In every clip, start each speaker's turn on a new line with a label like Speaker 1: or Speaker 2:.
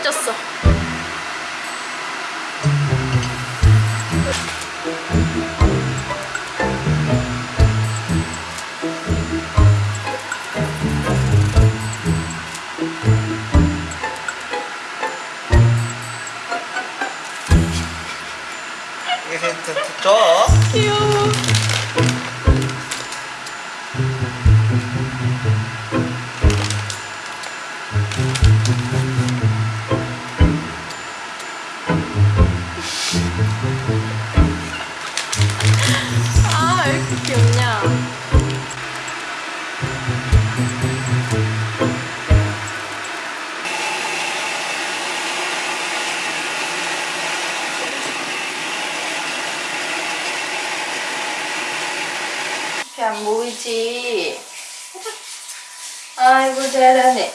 Speaker 1: 잊었어
Speaker 2: 이게 진짜
Speaker 1: 귀여워 잘안 보이지? 아이고 잘하네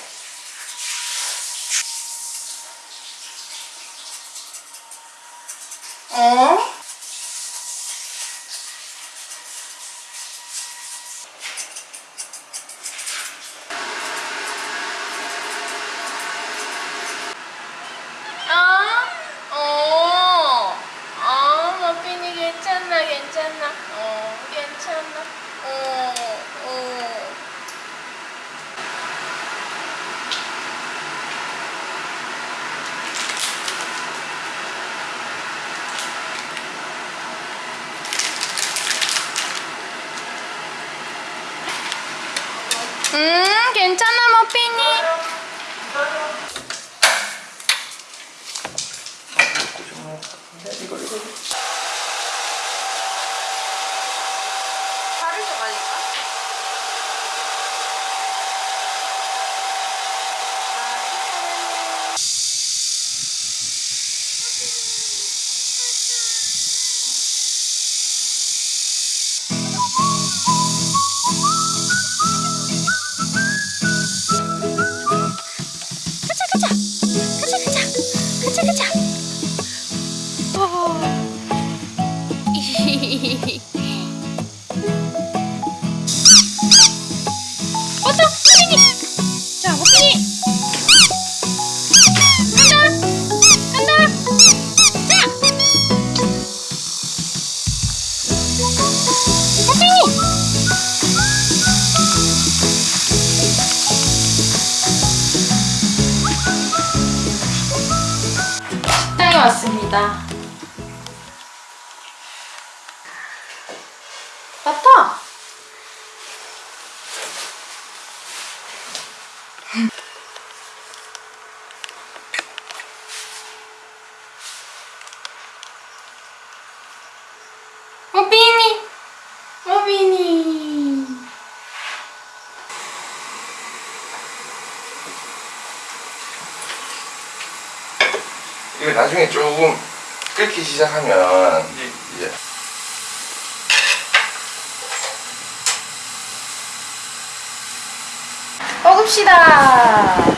Speaker 1: 这个奖。 겁니다. 맞다!
Speaker 3: 조금 끓기 시작하면 네. 이제
Speaker 1: 먹읍시다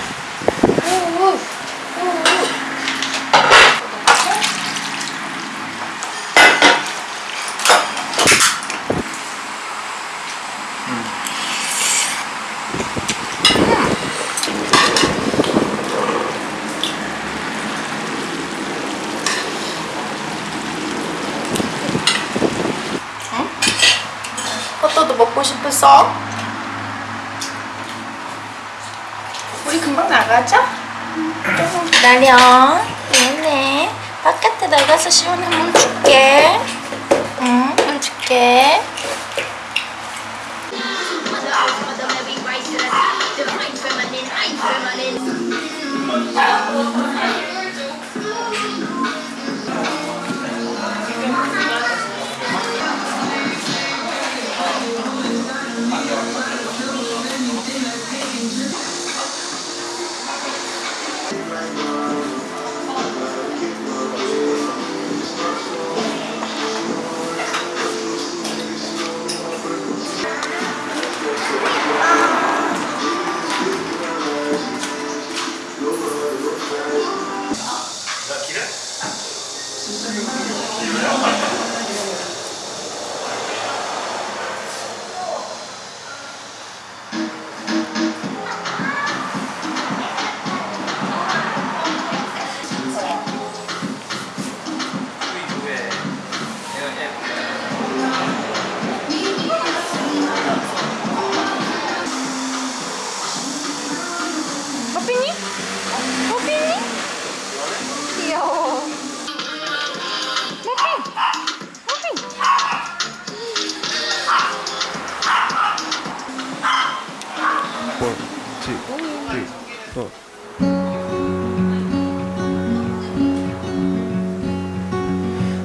Speaker 1: 싶었어? 우리 금방 나가자? 조금 기다려 미안 바깥에 나가서 시원한 물 줄게 응물 줄게 음.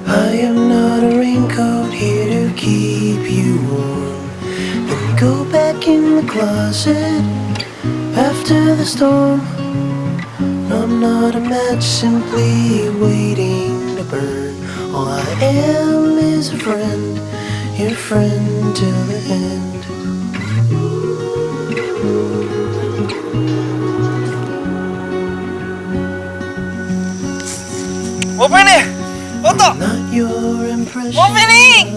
Speaker 4: I am not a raincoat here to keep you warm Then go back in the closet after the storm I'm not a match simply waiting to burn All I am is a friend, your friend till the end
Speaker 2: Open it!
Speaker 4: What the?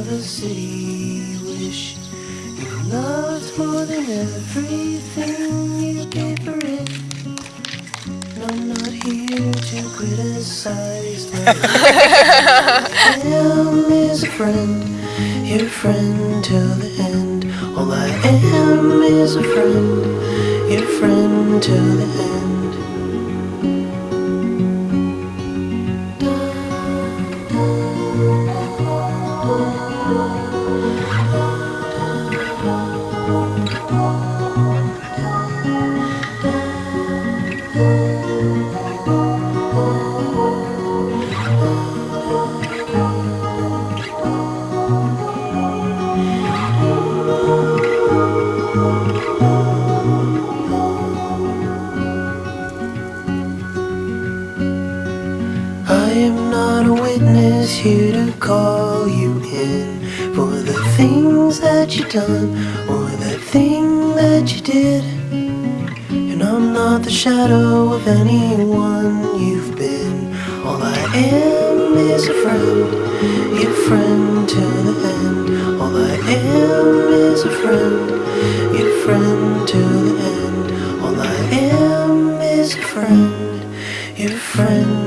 Speaker 4: the city wish you more than everything you for it. I'm not here to criticize is a friend, your friend till the end. All I am is a friend, your friend till the end. things that you have done Or that thing that you did And I'm not the shadow of anyone you've been All I am is a friend Your friend to the end All I am is a friend Your friend to the end All I am is a friend Your friend